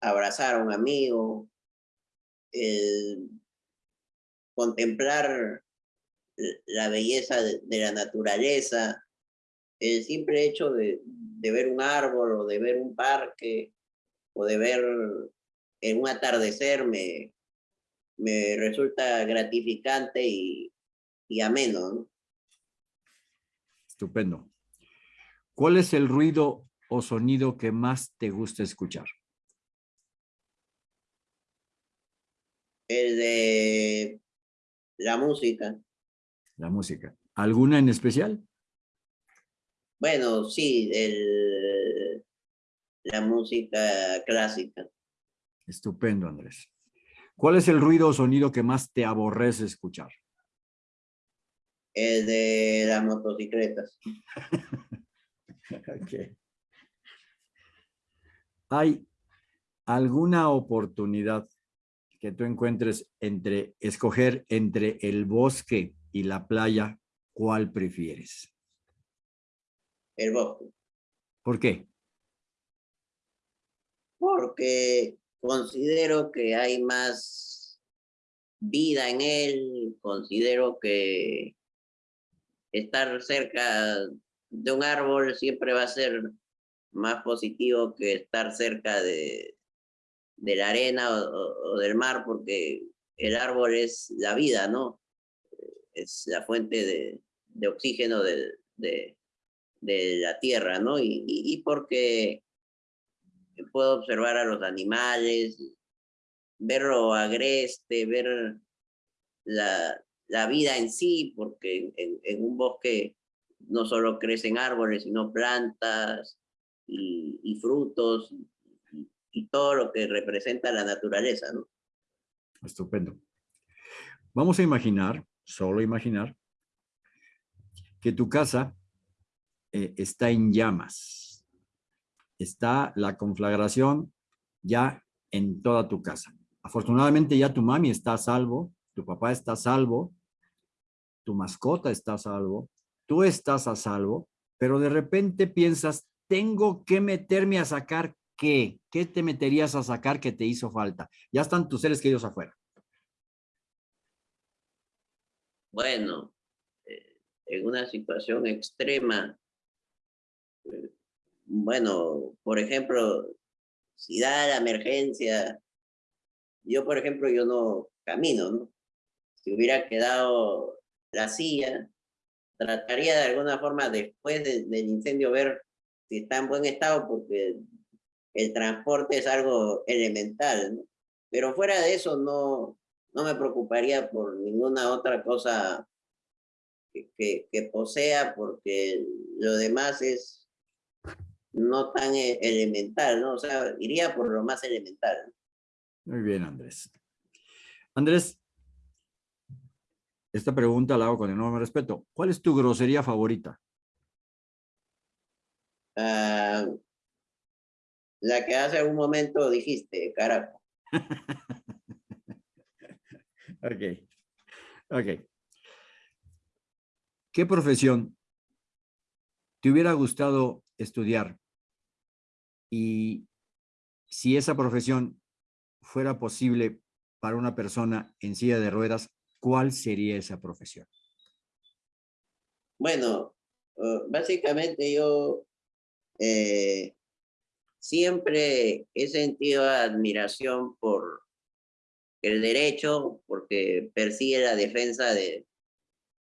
abrazar a un amigo, contemplar la belleza de, la naturaleza, el simple hecho de, ver un árbol o de ver un parque o de ver en un atardecer me, me resulta gratificante y, y ameno. Estupendo. ¿Cuál es el ruido o sonido que más te gusta escuchar? El de la música la música. ¿Alguna en especial? Bueno, sí, el, la música clásica. Estupendo, Andrés. ¿Cuál es el ruido o sonido que más te aborrece escuchar? El de las motocicletas. ¿Hay alguna oportunidad que tú encuentres entre escoger entre el bosque y la playa, ¿cuál prefieres? El bosque. ¿Por qué? Porque considero que hay más vida en él, considero que estar cerca de un árbol siempre va a ser más positivo que estar cerca de, de la arena o, del mar, porque el árbol es la vida, ¿no? Es la fuente de, de oxígeno de, de, la tierra, ¿no? Y, y, porque puedo observar a los animales, verlo agreste, ver la, la vida en sí, porque en, un bosque no solo crecen árboles, sino plantas y, frutos y, y, todo lo que representa la naturaleza, ¿no? Estupendo. Vamos a imaginar, solo imaginar, que tu casa eh, está en llamas. Está la conflagración ya en toda tu casa. Afortunadamente ya tu mami está a salvo, tu papá está a salvo, tu mascota está a salvo, tú estás a salvo, pero de repente piensas, tengo que meterme a sacar qué, qué te meterías a sacar que te hizo falta. Ya están tus seres queridos afuera. Bueno, eh, en una situación extrema, eh, bueno, por ejemplo, si da la emergencia, yo por ejemplo, yo no camino, ¿no? Si hubiera quedado la silla, trataría de alguna forma después del incendio ver si está en buen estado porque el transporte es algo elemental. Pero fuera de eso no, no me preocuparía por ninguna otra cosa que posea porque lo demás es no tan e, elemental, ¿no? O sea, iría por lo más elemental. Muy bien, Andrés. Andrés, esta pregunta la hago con enorme respeto. ¿Cuál es tu grosería favorita? Uh, la que hace un momento dijiste, carajo. ok, ok. ¿Qué profesión te hubiera gustado estudiar? Y si esa profesión fuera posible para una persona en silla de ruedas, ¿cuál sería esa profesión? Bueno, uh, básicamente yo eh, siempre he sentido admiración por el derecho, porque persigue la defensa de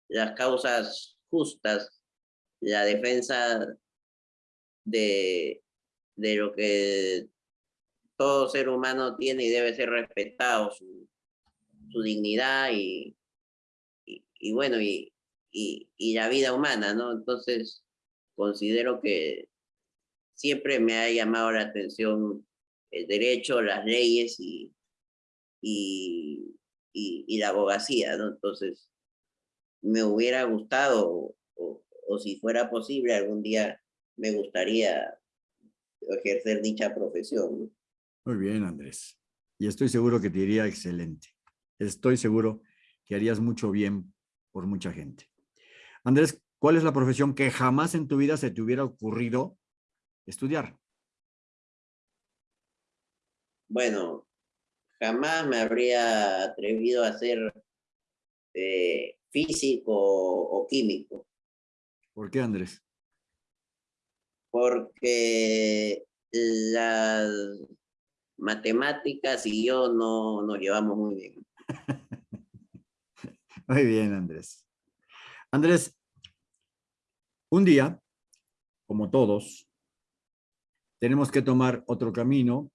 las causas justas, la defensa de, de lo que todo ser humano tiene y debe ser respetado, su dignidad y, y, bueno, y, y, la vida humana, ¿no? Entonces, considero que siempre me ha llamado la atención el derecho, las leyes y, y, y, la abogacía, ¿no? Entonces, me hubiera gustado, o, o si fuera posible, algún día me gustaría ejercer dicha profesión. ¿no? Muy bien, Andrés. Y estoy seguro que te iría excelente estoy seguro que harías mucho bien por mucha gente. Andrés, ¿cuál es la profesión que jamás en tu vida se te hubiera ocurrido estudiar? Bueno, jamás me habría atrevido a ser eh, físico o químico. ¿Por qué, Andrés? Porque las matemáticas y yo no nos llevamos muy bien. Muy bien, Andrés. Andrés, un día, como todos, tenemos que tomar otro camino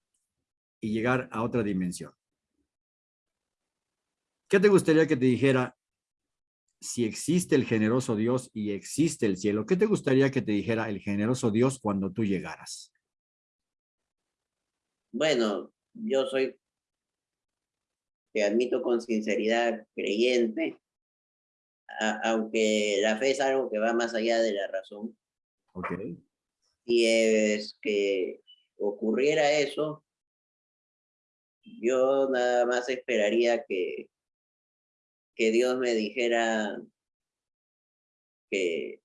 y llegar a otra dimensión. ¿Qué te gustaría que te dijera si existe el generoso Dios y existe el cielo? ¿Qué te gustaría que te dijera el generoso Dios cuando tú llegaras? Bueno, yo soy te admito con sinceridad, creyente, aunque la fe es algo que va más allá de la razón. Okay. Si es que ocurriera eso, yo nada más esperaría que, que Dios me dijera que,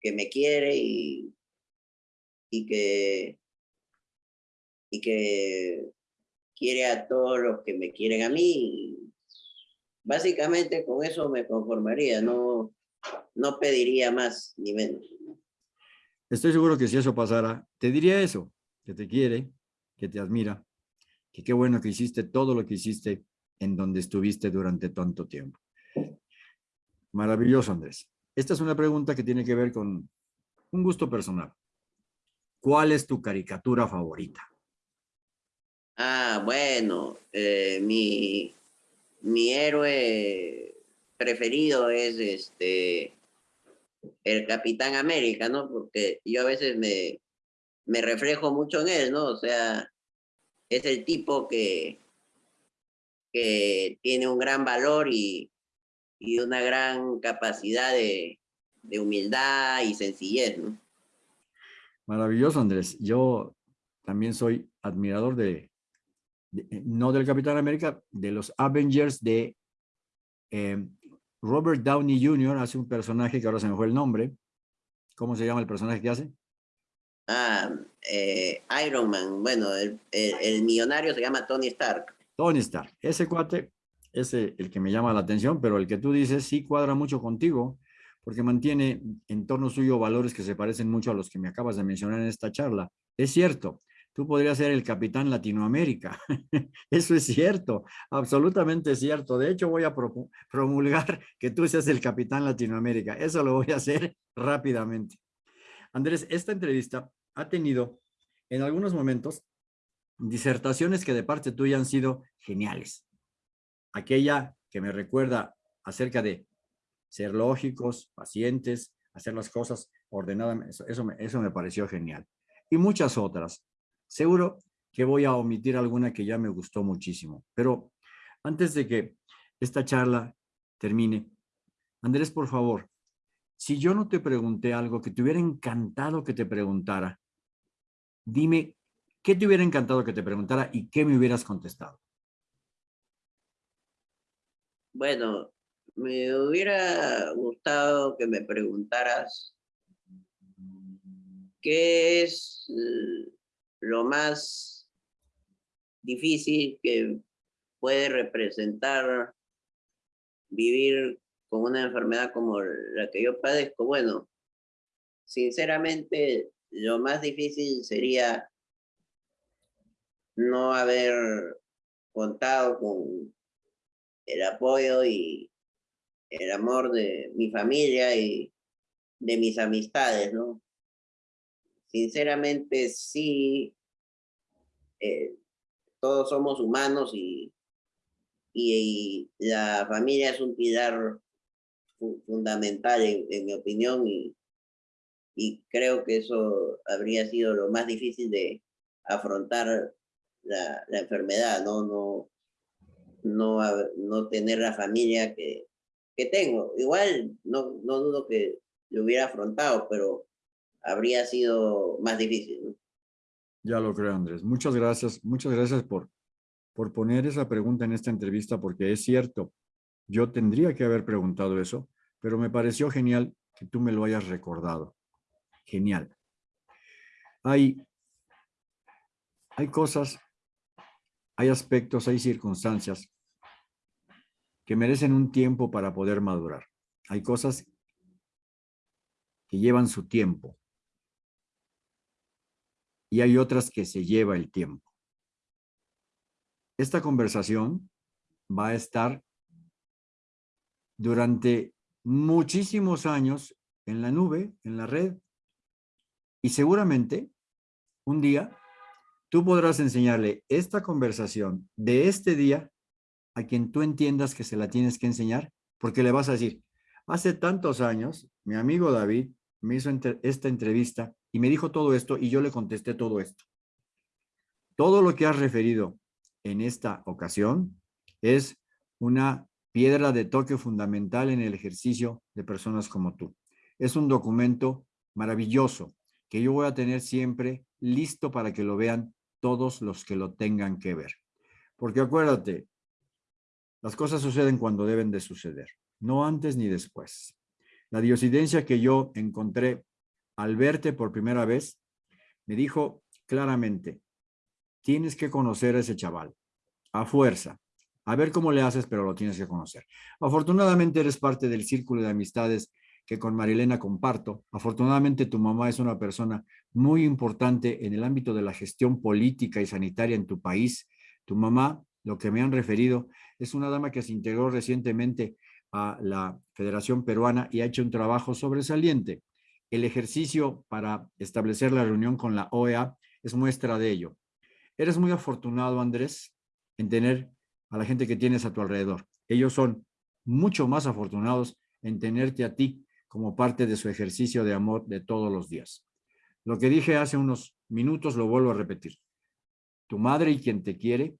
que me quiere y, y que y que quiere a todos los que me quieren a mí básicamente con eso me conformaría, no, no pediría más ni menos. Estoy seguro que si eso pasara, te diría eso, que te quiere, que te admira, que qué bueno que hiciste todo lo que hiciste en donde estuviste durante tanto tiempo. Maravilloso, Andrés. Esta es una pregunta que tiene que ver con un gusto personal. ¿Cuál es tu caricatura favorita? Ah, bueno, eh, mi, mi héroe preferido es este el Capitán América, ¿no? Porque yo a veces me, me reflejo mucho en él, ¿no? O sea, es el tipo que, que tiene un gran valor y, y una gran capacidad de, de humildad y sencillez, ¿no? Maravilloso, Andrés. Yo también soy admirador de, eh, no del Capitán América, de los Avengers de eh, Robert Downey Jr. hace un personaje que ahora se me fue el nombre. ¿Cómo se llama el personaje que hace? Ah, eh, Iron Man. Bueno, el, el, millonario se llama Tony Stark. Tony Stark. Ese cuate es el que me llama la atención, pero el que tú dices sí cuadra mucho contigo, porque mantiene en torno suyo valores que se parecen mucho a los que me acabas de mencionar en esta charla. Es cierto, tú podrías ser el capitán Latinoamérica. Eso es cierto, absolutamente cierto. De hecho, voy a promulgar que tú seas el capitán Latinoamérica. Eso lo voy a hacer rápidamente. Andrés, esta entrevista ha tenido en algunos momentos disertaciones que de parte tuya han sido geniales. Aquella que me recuerda acerca de ser lógicos, pacientes, hacer las cosas ordenadamente, eso, eso, me, eso me pareció genial. Y muchas otras. Seguro que voy a omitir alguna que ya me gustó muchísimo. Pero antes de que esta charla termine, Andrés, por favor, si yo no te pregunté algo que te hubiera encantado que te preguntara, dime qué te hubiera encantado que te preguntara y qué me hubieras contestado. Bueno, me hubiera gustado que me preguntaras qué es eh, lo más difícil que puede representar vivir con una enfermedad como la que yo padezco. Bueno, sinceramente, lo más difícil sería no haber contado con el apoyo y el amor de mi familia y de mis amistades, ¿no? Sinceramente, sí, eh, todos somos humanos y, y, la familia es un pilar fundamental en, mi opinión y, y creo que eso habría sido lo más difícil de afrontar la, la enfermedad, ¿no? No, no, no tener la familia que, que tengo. Igual no, no dudo que lo hubiera afrontado, pero habría sido más difícil. Ya lo creo, Andrés. Muchas gracias. Muchas gracias por, por poner esa pregunta en esta entrevista, porque es cierto, yo tendría que haber preguntado eso, pero me pareció genial que tú me lo hayas recordado. Genial. Hay, hay cosas, hay aspectos, hay circunstancias que merecen un tiempo para poder madurar. Hay cosas que llevan su tiempo y hay otras que se lleva el tiempo. Esta conversación va a estar durante muchísimos años en la nube, en la red, y seguramente un día tú podrás enseñarle esta conversación de este día a quien tú entiendas que se la tienes que enseñar, porque le vas a decir, hace tantos años, mi amigo David me hizo esta entrevista y me dijo todo esto y yo le contesté todo esto. Todo lo que has referido en esta ocasión es una piedra de toque fundamental en el ejercicio de personas como tú. Es un documento maravilloso que yo voy a tener siempre listo para que lo vean todos los que lo tengan que ver. Porque acuérdate, las cosas suceden cuando deben de suceder, no antes ni después. La diosidencia que yo encontré al verte por primera vez, me dijo claramente, tienes que conocer a ese chaval, a fuerza, A ver cómo le haces, pero lo tienes que conocer. Afortunadamente eres parte del círculo de amistades que con Marilena comparto. Afortunadamente tu mamá es una persona muy importante en el ámbito de la gestión política y sanitaria en tu país. Tu mamá, lo que me han referido, es una dama que se integró recientemente a la Federación Peruana y ha hecho un trabajo sobresaliente. El ejercicio para establecer la reunión con la OEA es muestra de ello. Eres muy afortunado, Andrés, en tener a la gente que tienes a tu alrededor. Ellos son mucho más afortunados en tenerte a ti como parte de su ejercicio de amor de todos los días. Lo que dije hace unos minutos lo vuelvo a repetir. Tu madre y quien te quiere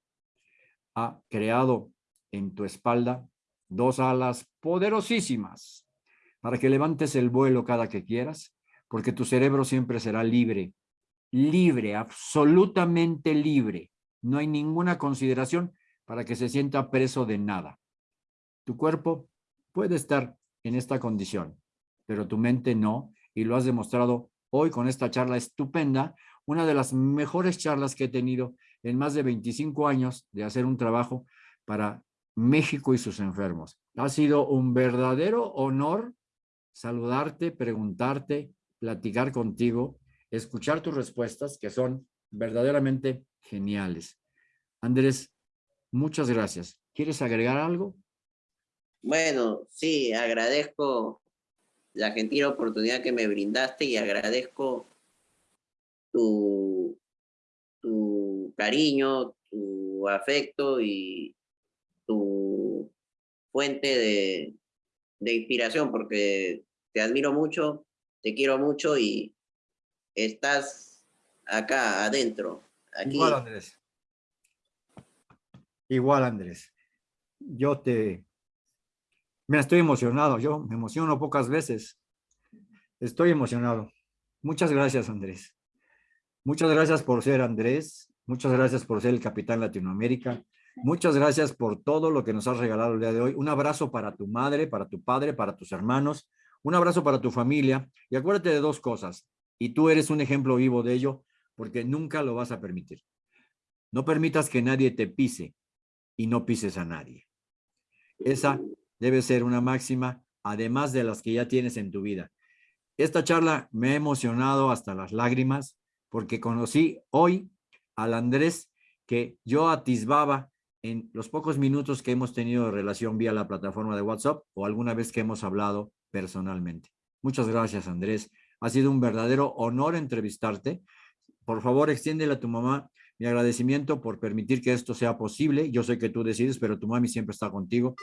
ha creado en tu espalda dos alas poderosísimas para que levantes el vuelo cada que quieras, porque tu cerebro siempre será libre, libre, absolutamente libre. No hay ninguna consideración para que se sienta preso de nada. Tu cuerpo puede estar en esta condición, pero tu mente no, y lo has demostrado hoy con esta charla estupenda, una de las mejores charlas que he tenido en más de 25 años de hacer un trabajo para México y sus enfermos. Ha sido un verdadero honor saludarte, preguntarte, platicar contigo, escuchar tus respuestas que son verdaderamente geniales. Andrés, Muchas gracias. ¿Quieres agregar algo? Bueno, sí, agradezco la gentil oportunidad que me brindaste y agradezco tu, tu cariño, tu afecto y tu fuente de, de inspiración, porque te admiro mucho, te quiero mucho y estás acá adentro. Igual, Andrés. Igual, Andrés. Yo te... Me estoy emocionado. Yo me emociono pocas veces. Estoy emocionado. Muchas gracias, Andrés. Muchas gracias por ser Andrés. Muchas gracias por ser el capitán Latinoamérica. Muchas gracias por todo lo que nos has regalado el día de hoy. Un abrazo para tu madre, para tu padre, para tus hermanos. Un abrazo para tu familia. Y acuérdate de dos cosas. Y tú eres un ejemplo vivo de ello porque nunca lo vas a permitir. No permitas que nadie te pise y no pises a nadie. Esa debe ser una máxima, además de las que ya tienes en tu vida. Esta charla me ha emocionado hasta las lágrimas porque conocí hoy al Andrés que yo atisbaba en los pocos minutos que hemos tenido de relación vía la plataforma de WhatsApp o alguna vez que hemos hablado personalmente. Muchas gracias, Andrés. Ha sido un verdadero honor entrevistarte. Por favor, extiéndele a tu mamá mi agradecimiento por permitir que esto sea posible. Yo sé que tú decides, pero tu mami siempre está contigo.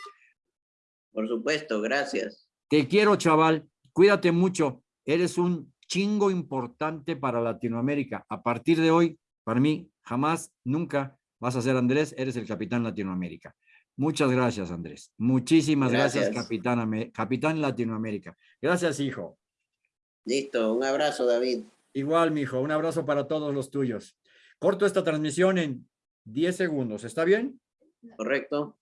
Por supuesto, gracias. Te quiero, chaval. Cuídate mucho. Eres un chingo importante para Latinoamérica. A partir de hoy, para mí, jamás, nunca vas a ser Andrés, eres el capitán Latinoamérica. Muchas gracias, Andrés. Muchísimas gracias, capitán, capitán Latinoamérica. Gracias, hijo. Listo, un abrazo, David. Igual, mi hijo, un abrazo para todos los tuyos. Corto esta transmisión en 10 segundos. ¿Está bien? Correcto.